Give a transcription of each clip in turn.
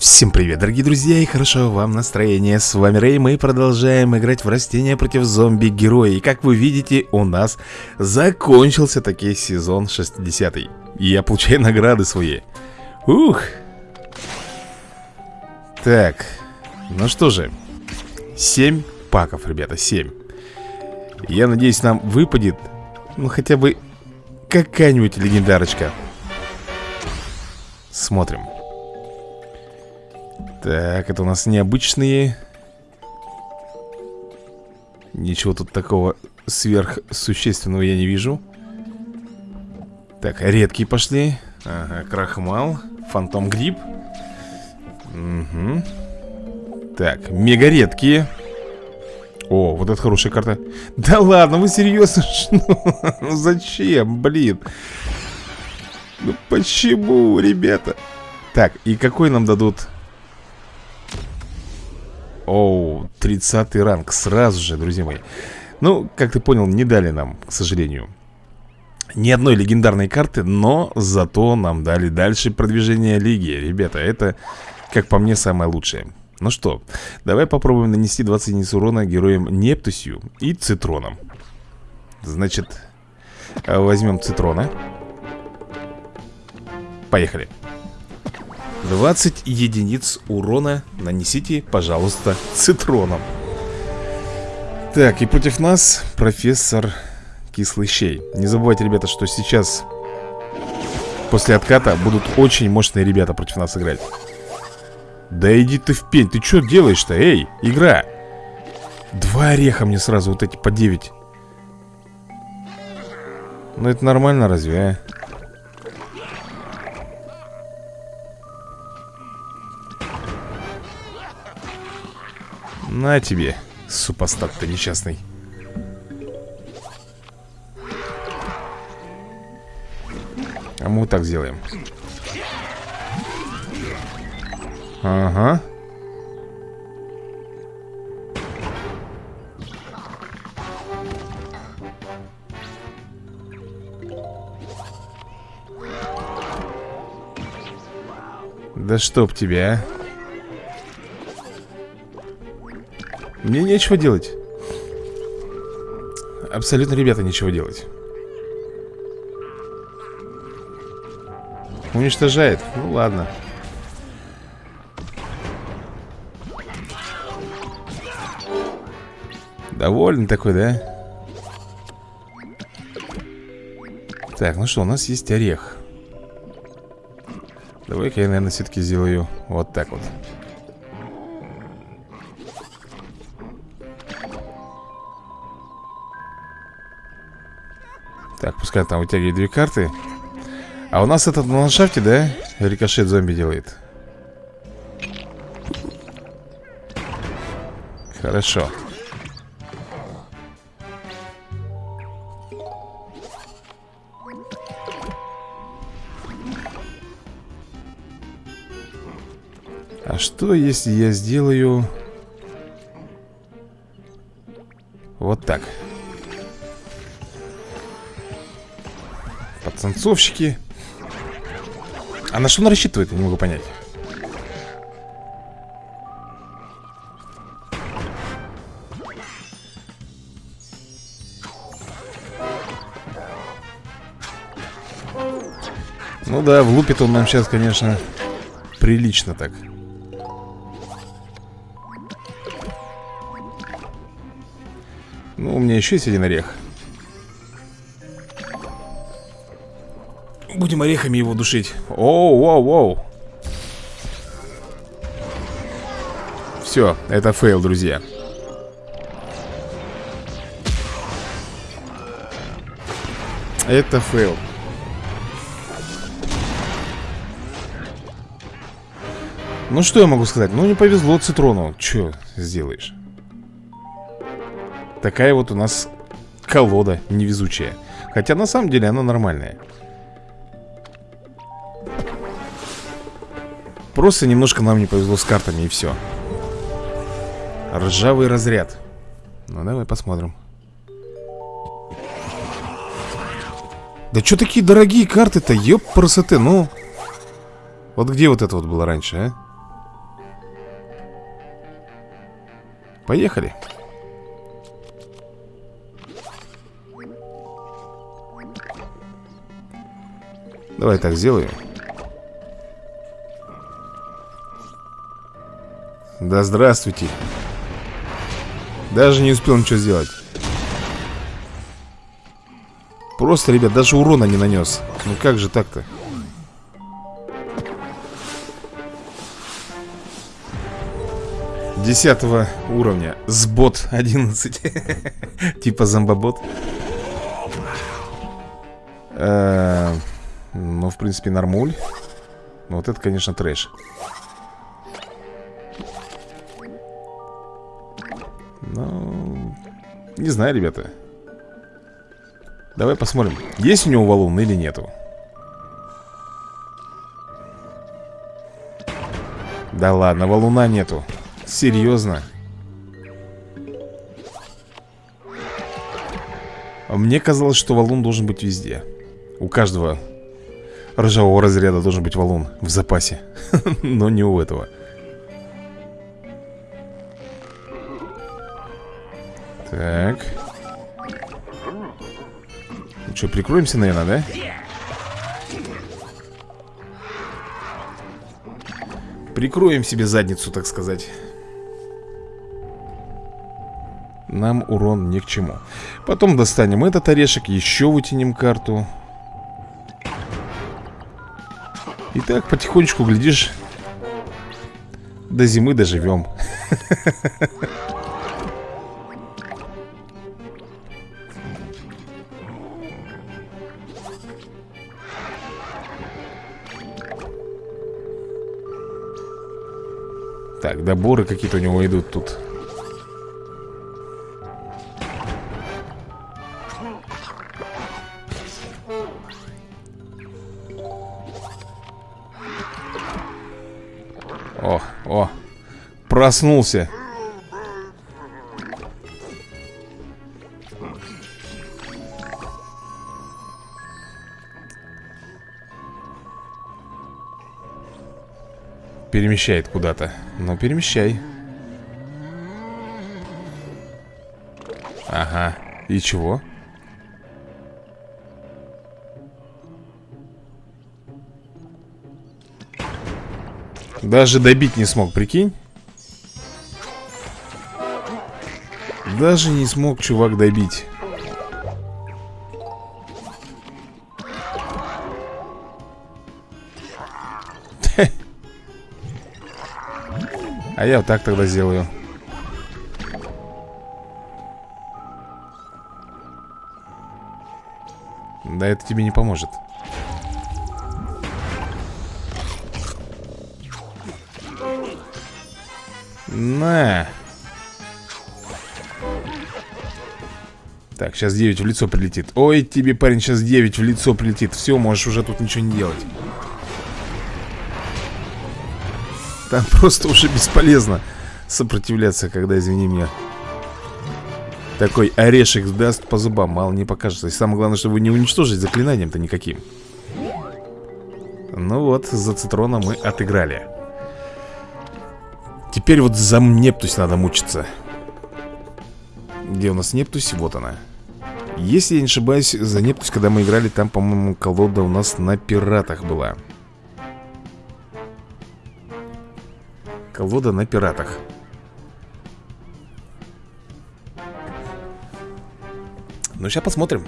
Всем привет, дорогие друзья, и хорошо вам настроение. С вами Рэй, мы продолжаем играть в растения против зомби-героя. И как вы видите, у нас закончился таки сезон 60 -й. И я получаю награды свои. Ух! Так, ну что же, 7 паков, ребята, 7. Я надеюсь, нам выпадет, ну хотя бы какая-нибудь легендарочка. Смотрим. Так, это у нас необычные. Ничего тут такого сверхсущественного я не вижу. Так, редкие пошли. Ага, крахмал Фантом гриб. Угу Так, мега редкие. О, вот это хорошая карта. Да ладно, вы серьезно? Ну зачем, блин? Ну почему, ребята? Так, и какой нам дадут Оу, 30 ранг. Сразу же, друзья мои. Ну, как ты понял, не дали нам, к сожалению Ни одной легендарной карты Но зато нам дали дальше продвижение лиги. Ребята, это, как по мне, самое лучшее. Ну что, давай попробуем нанести 20 единиц урона героям Нептусью и Цитроном. Значит, возьмем Цитрона. Поехали 20 единиц урона нанесите, пожалуйста, цитроном. Так, и против нас профессор Кислый Не забывайте, ребята, что сейчас После отката будут очень мощные ребята против нас играть. Да иди ты в пень, ты что делаешь-то, эй, игра? Два ореха мне сразу, вот эти по 9 Ну это нормально разве, а? На тебе, супостат ты несчастный. А мы вот так сделаем. Ага. Да чтоб тебя, а Мне нечего делать. Абсолютно, ребята, ничего делать. Уничтожает? Ну ладно. Довольный такой, да? Так, ну что, у нас есть орех. Давай-ка я, наверное, все-таки сделаю вот так вот Так, пускай там вытягивает две карты. А у нас этот на ландшафте, да? Рикошет зомби делает? Хорошо. А что, если я сделаю... Вот так Танцовщики. А на что он рассчитывает, я не могу понять. Ну да, влупит он нам сейчас, конечно, прилично так. Ну, у меня еще есть один орех Будем орехами его душить. Оу, оу, оу. Все, это фейл, друзья. Это фейл. Ну что я могу сказать? Ну не повезло Цитрону. Че сделаешь? Такая вот у нас колода невезучая. Хотя на самом деле она нормальная Просто немножко нам не повезло с картами и все Ржавый разряд. Ну давай посмотрим. Да что такие дорогие карты-то, ёб красоты, ну. Вот где вот это вот было раньше, а? Поехали. Давай так сделаем Да здравствуйте. Даже не успел ничего сделать. Просто, ребят, даже урона не нанес. Ну как же так-то? Десятого уровня. Сбот 11. Типа зомбобот. Э, ну, в принципе, нормуль. Ну, вот это, конечно, трэш. Не знаю, ребята. Давай посмотрим, есть у него валун или нету. Да ладно, валуна нету. Серьезно? Мне казалось, что валун должен быть везде. У каждого ржавого разряда должен быть валун в запасе. Но не у этого. Так. Ну что, прикроемся, наверное, да? Прикроем себе задницу, так сказать. Нам урон ни к чему Потом достанем этот орешек Еще вытянем карту И так потихонечку, глядишь До зимы доживем Так, доборы какие-то у него идут тут Проснулся. Перемещает куда-то. Ну, перемещай. Ага. И чего? Даже добить не смог, прикинь? Даже не смог чувак добить А я вот так тогда сделаю. Да это тебе не поможет. На. Так, сейчас 9 в лицо прилетит. Ой, тебе, парень, сейчас 9 в лицо прилетит. Все, можешь уже тут ничего не делать Там просто уже бесполезно Сопротивляться, когда, извини меня Такой орешек даст по зубам Мало не покажется. И самое главное, чтобы не уничтожить заклинанием-то никаким. Ну вот, за цитрона мы отыграли. Теперь вот за Нептусь надо мучиться. Где у нас Нептусь? Вот она. Если я не ошибаюсь, за Нептусь, когда мы играли Там, по-моему, колода у нас на пиратах была Колода на пиратах. Ну, сейчас посмотрим.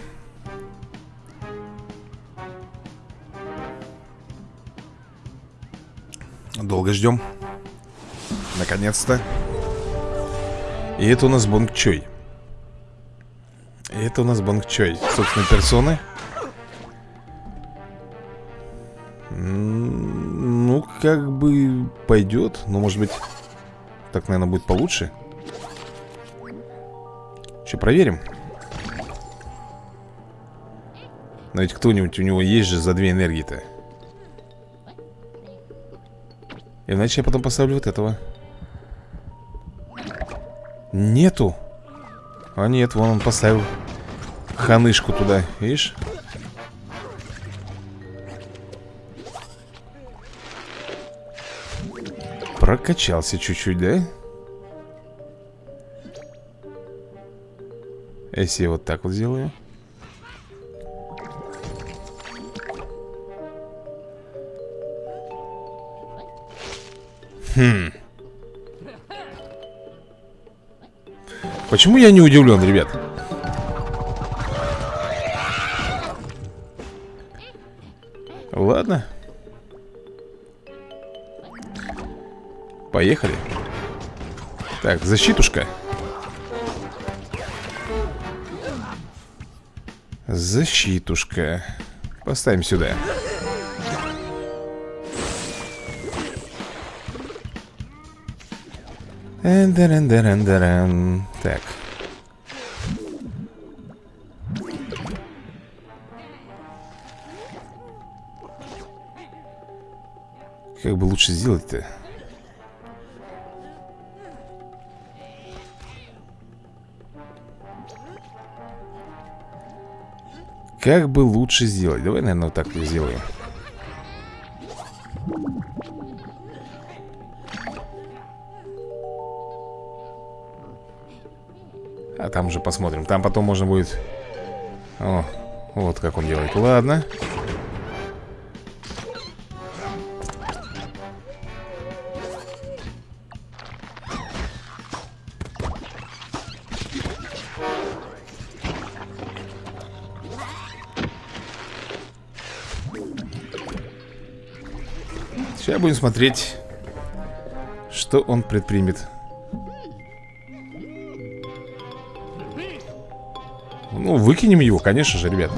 Долго ждем. Наконец-то. И это у нас Бонг Чой. Это у нас Банк Чой Собственной персоны как бы пойдет Но, может быть, так, наверное, будет получше. Че, проверим. Но ведь кто-нибудь у него есть же за две энергии-то. Иначе я потом поставлю вот этого. Нету? А нет, вон он поставил ханышку туда, видишь? Прокачался чуть-чуть, да? Если я вот так вот сделаю Хм Почему я не удивлен, ребят? Ладно Поехали Так, защитушка Защитушка Поставим сюда Эндерен-дерен-дерен. Так. Как бы лучше сделать-то? Как бы лучше сделать? Давай, наверное, вот так сделаем. А там уже посмотрим Там потом можно будет О, вот как он делает Ладно будем смотреть Что он предпримет. Ну, выкинем его, конечно же, ребят.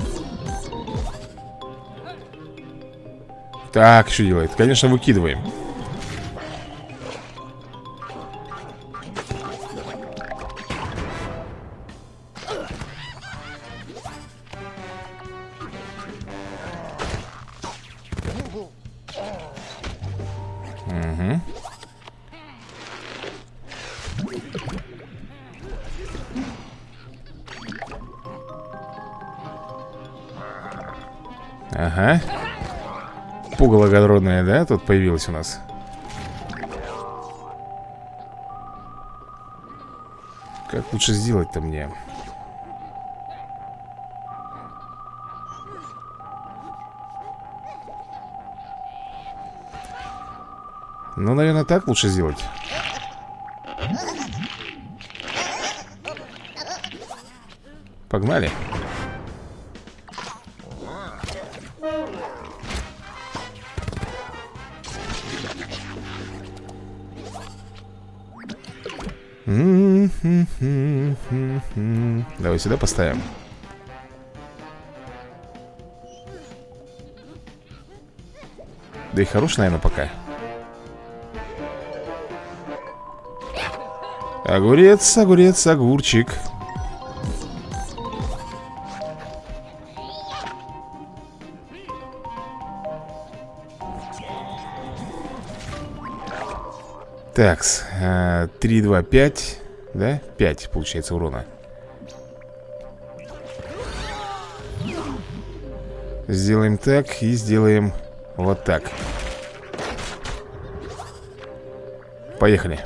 Так, что делает? Конечно, выкидываем Ага. Пугало огородное, да, тут появилось у нас? Как лучше сделать-то мне? Ну, наверное, так лучше сделать. Погнали Давай сюда поставим. Да и хорош, наверное, пока. Огурец, огурец, огурчик. Так, 3, 2, 5 Да? 5 получается урона Сделаем так и сделаем вот так. Поехали.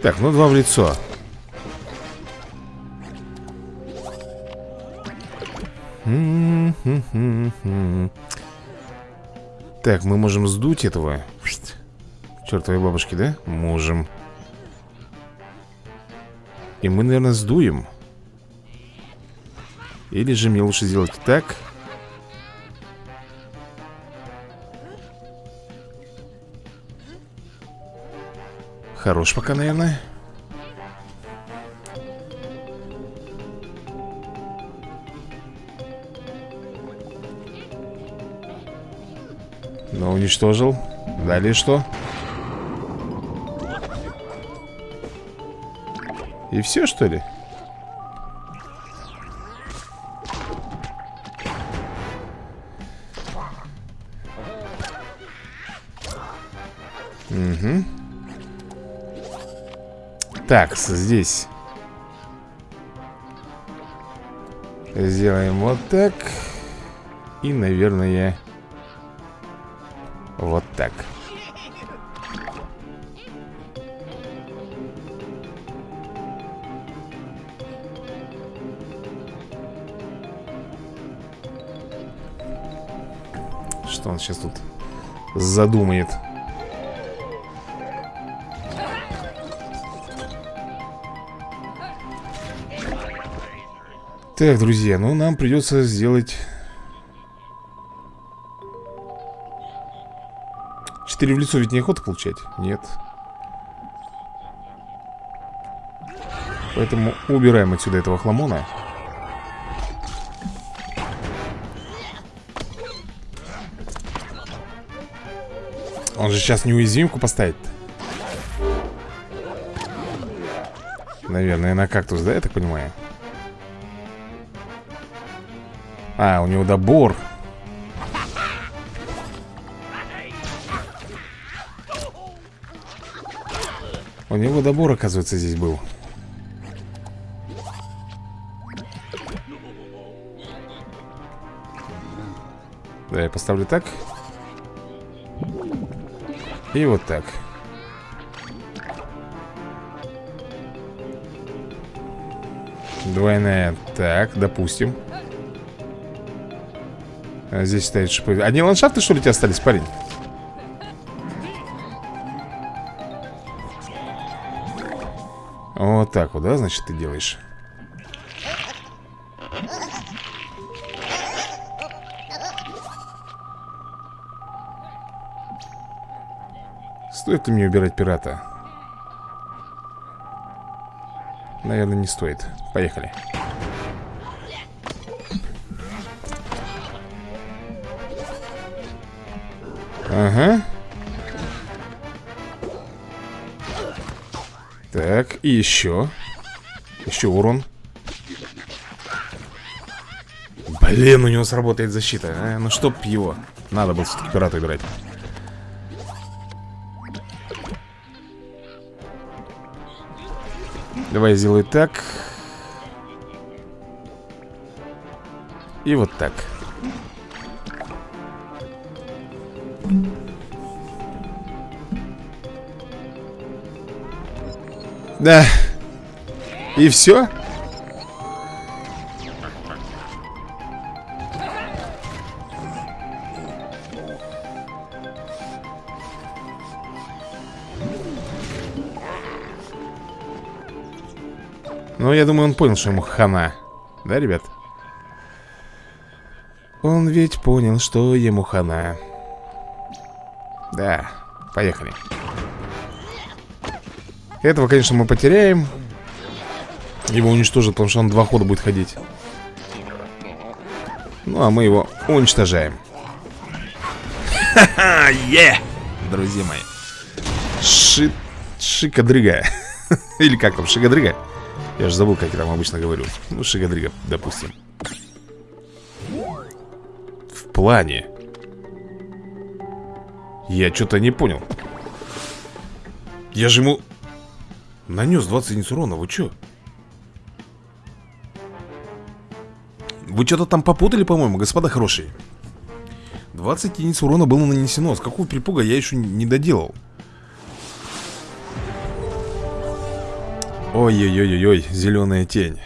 Так, ну два в лицо Так, мы можем сдуть этого Чертовой бабушки, да? Можем. И мы, наверное, сдуем. Или же мне лучше сделать так. Хорош пока, наверное уничтожил Далее что? И все, что ли? Угу так, здесь Сделаем вот так И, наверное сейчас тут задумает. Так, друзья, ну нам придется сделать 4 в лицо ведь неохота получать? Нет. Поэтому убираем отсюда этого хламона Он же сейчас неуязвимку поставит. Наверное, на кактус, да, я так понимаю? А, у него добор. У него добор, оказывается, здесь был. Да, я поставлю так и вот так. Двойная. Так, допустим. А Здесь стоит шипы Одни ландшафты, что ли, у тебя остались, парень? Вот так вот, да, значит, ты делаешь Стоит ли мне убирать пирата? Наверное, не стоит. Поехали. Ага. Так, и еще. Еще урон. Блин, у него сработает защита а? Ну чтоб его. Надо было все-таки пирата играть Давай сделаю так. И вот так. Да. И все? Ну, я думаю, он понял, что ему хана. Да, ребят? Он ведь понял, что ему хана. Да, поехали. Этого, конечно, мы потеряем. Его уничтожат, потому что он два хода будет ходить. Ну, а мы его уничтожаем. Ха-ха, е! Друзья мои. Ши... Шикадрыга. Или как там, шикадрыга? Я же забыл, как я там обычно говорю. Ну, Шигадрига, допустим. В плане. Я что-то не понял. Я же ему Нанес 20 единиц урона, вы что? Вы что-то там попутали, по-моему, господа хорошие? 20 единиц урона было нанесено. С какого перепуга я еще не доделал Ой-ой-ой-ой, зеленая тень.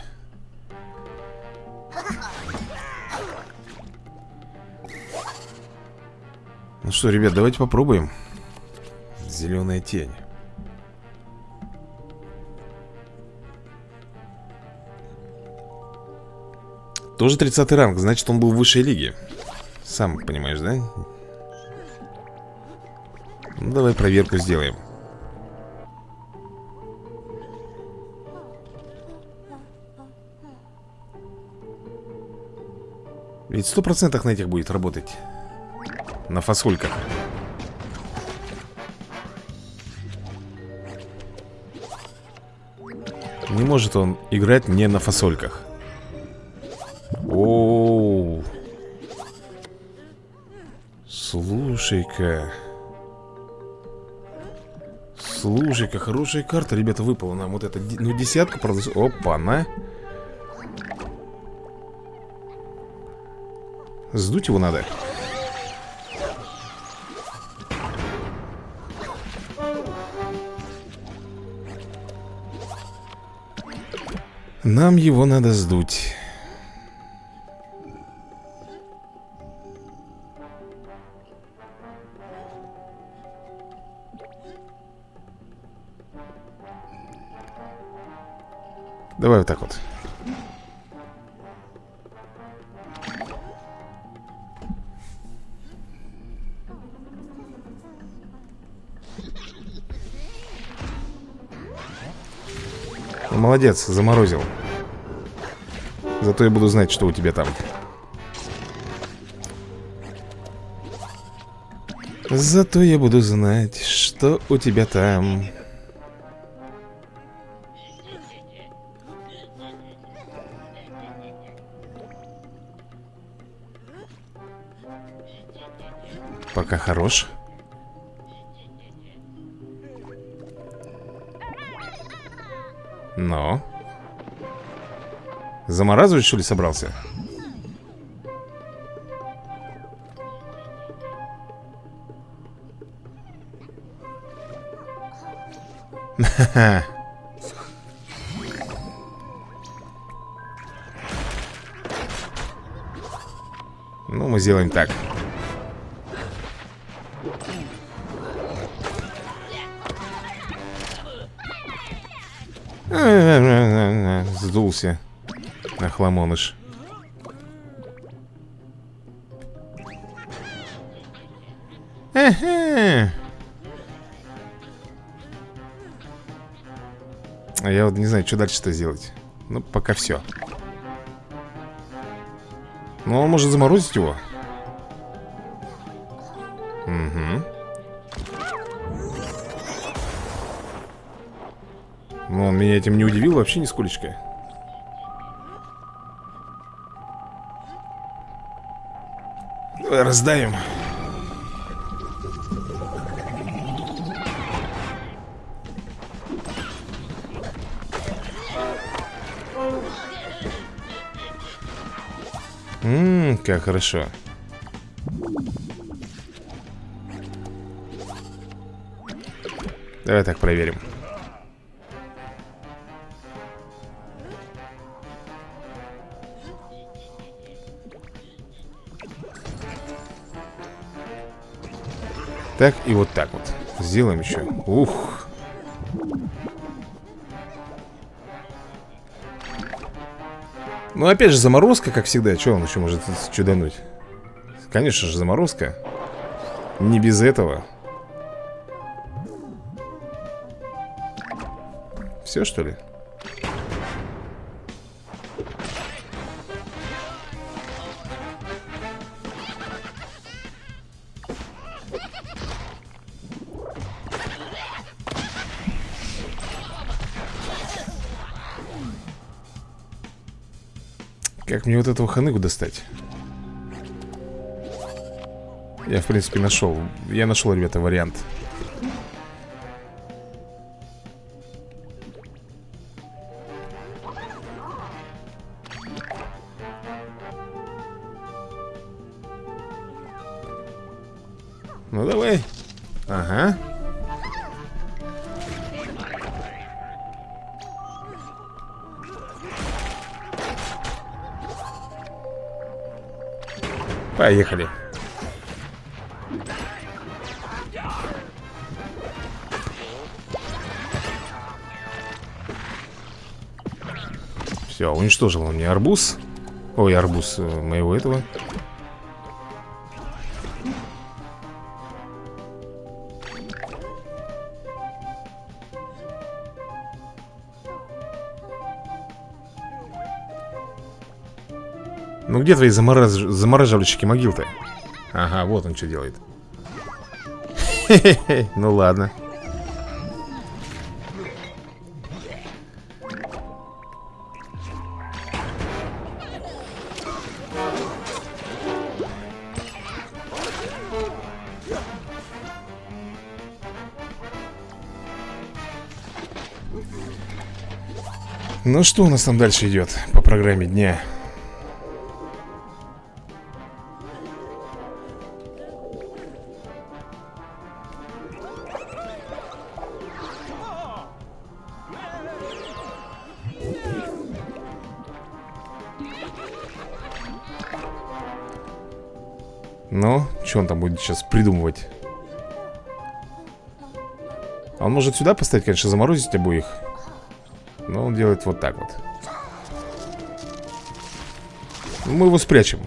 Ну что, ребят, давайте попробуем. Зеленая тень. Тоже 30 ранг, значит он был в высшей лиге. Сам понимаешь, да? Ну, давай проверку сделаем Ведь сто процентов на этих будет работать. На фасольках. Не может он играть не на фасольках. Оу. Слушай-ка. Слушай-ка, хорошая карта, ребята, выпала нам. Вот это, ну, десятка, правда Опа, на Сдуть его надо. Нам его надо сдуть. Давай вот так вот Молодец, заморозил. Зато я буду знать, что у тебя там. Зато я буду знать, что у тебя там. Пока хорош Но Заморазывать, что ли, собрался? Ну, мы сделаем так Сдулся Охламоныш Ага. Я вот не знаю, что дальше-то сделать. Ну, пока все Ну, он может заморозить его он меня этим не удивил вообще нисколечко. Раздавим. Ммм, как хорошо. Давай так проверим Так, и вот так вот. Сделаем еще Ух. Ну, опять же, заморозка, как всегда. Что он еще может чудануть? Конечно же, заморозка. Не без этого. Все, что ли? Мне вот этого ханыгу достать? Я, в принципе, нашел. Я нашел, ребята, вариант. Ну, давай. Ага Поехали. Все, уничтожил он мне арбуз. Ой, арбуз э, моего этого где твои замораз... замораживальщики могил-то? Ага, вот он что делает Ну ладно Ну что у нас там дальше идет по программе дня? Что он там будет сейчас придумывать? Он может сюда поставить, конечно, заморозить обоих. Но он делает вот так вот. Мы его спрячем.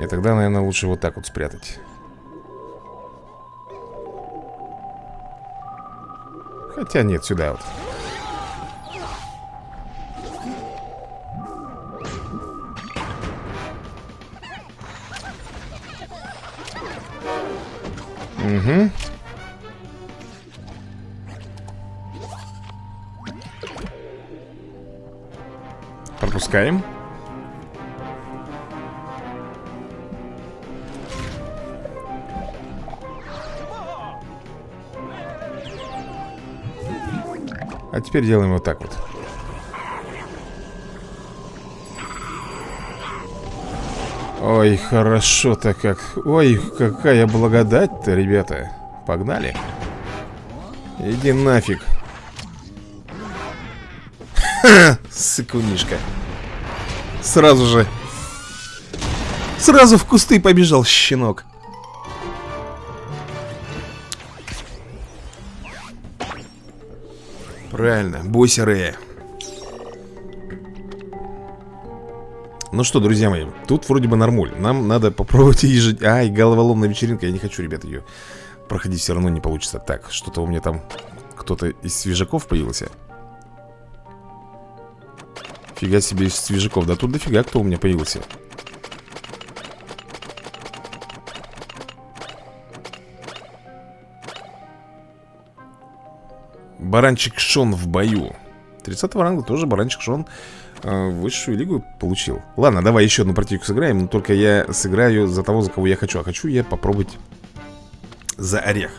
И тогда, наверное, лучше вот так вот спрятать. Хотя нет, сюда вот Угу. Пропускаем. А теперь делаем вот так вот. Ой, хорошо-то как. Ой, какая благодать-то, ребята. Погнали. Иди нафиг. Сыкунишка. Сразу же. Сразу в кусты побежал щенок. Правильно, бойся Рея Ну что, друзья мои, тут вроде бы нормуль. Нам надо попробовать ежедневно Ай, головоломная вечеринка, я не хочу, ребят, ее проходить все равно не получится. Так, что-то у меня там кто-то из свежаков появился. Фига себе из свежаков. Да тут дофига кто у меня появился. Баранчик Шон в бою. 30 ранга тоже баранчик Шон высшую лигу получил. Ладно, давай еще одну партийку сыграем Но только я сыграю за того, за кого я хочу. А хочу я попробовать за орех.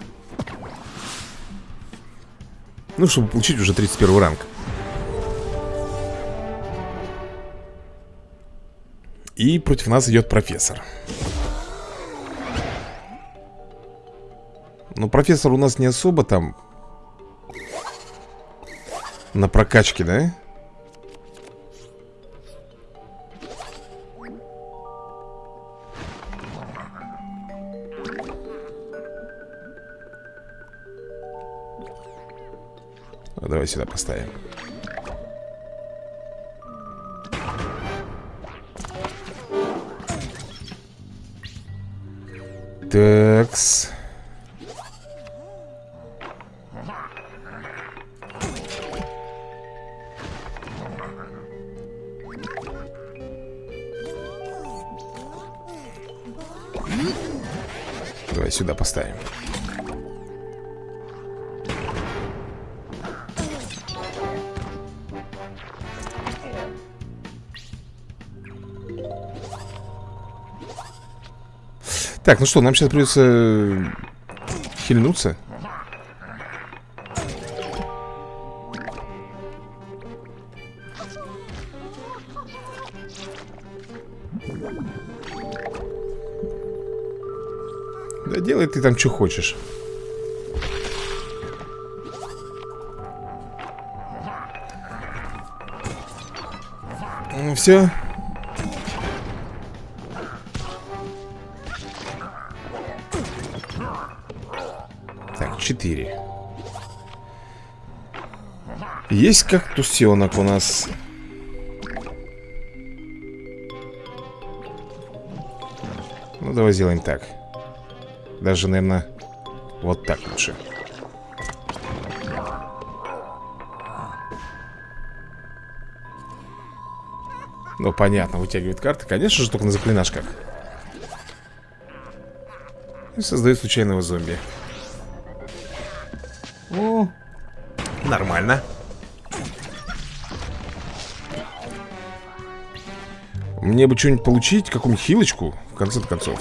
Ну, чтобы получить уже 31 ранг. И против нас идет профессор. Но профессор у нас не особо там На прокачке, да? Давай сюда поставим. Такс Так, ну что, нам сейчас придется э, хильнуться. Да делай ты там что хочешь. Ну все. 4 Есть кактусенок у нас? Ну, давай сделаем так. Даже, наверное, вот так лучше. Ну, понятно, вытягивает карты. Конечно же, только на заклинашках. И создает случайного зомби нормально. Мне бы что-нибудь получить, какую-нибудь хилочку В конце концов.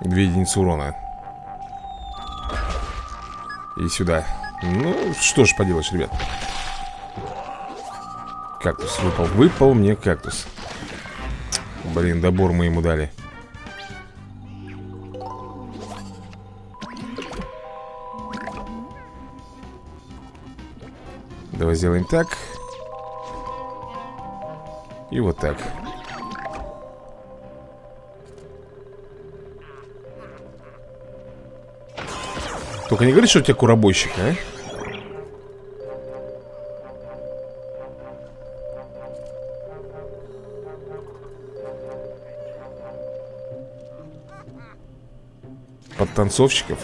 Две единицы урона. И сюда. Ну, что ж поделаешь, ребят. Кактус выпал. Выпал мне кактус Блин, добор мы ему дали. Давай сделаем так. И вот так. Только не говори, что у тебя куробойщик, а? Подтанцовщиков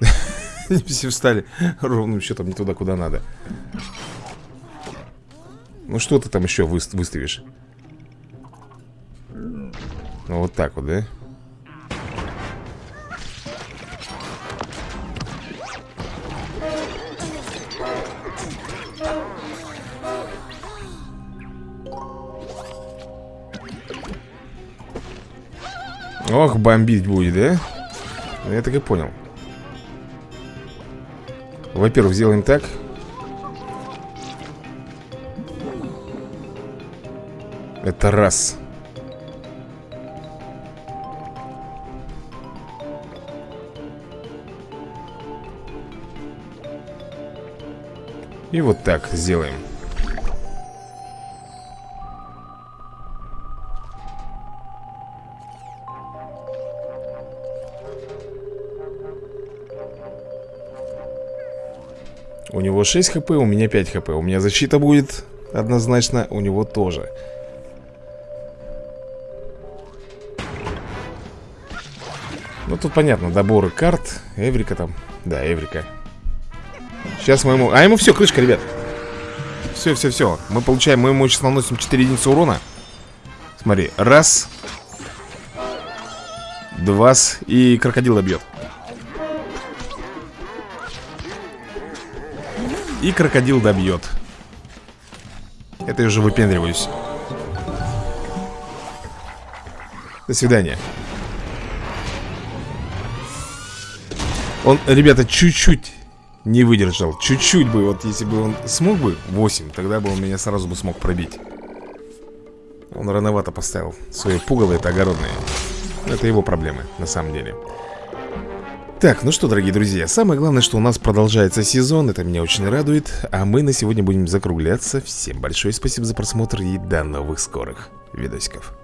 Они все встали ровным счетом не туда, куда надо Ну что ты там еще выставишь? Ну вот так вот, да? Ох, бомбить будет, да? Ну, я так и понял. Во-первых, сделаем так. Это раз. И вот так сделаем него 6 хп, у меня 5 хп. У меня защита будет однозначно, у него тоже. Ну тут понятно, доборы карт Эврика там, да, Эврика. Сейчас мы ему... А ему все, крышка, ребят. Все, все, все Мы получаем, мы ему сейчас наносим 4 единицы урона. Смотри, раз. Два И крокодил добьет И крокодил добьет. Это я уже выпендриваюсь. До свидания. Он, ребята, чуть-чуть не выдержал. Чуть-чуть бы, вот если бы он смог бы 8, тогда бы он меня сразу бы смог пробить. Он рановато поставил Свои пугало это огородные. Это его проблемы, на самом деле так, ну что, дорогие друзья, самое главное, что у нас продолжается сезон, это меня очень радует, а мы на сегодня будем закругляться. Всем большое спасибо за просмотр и до новых скорых видосиков.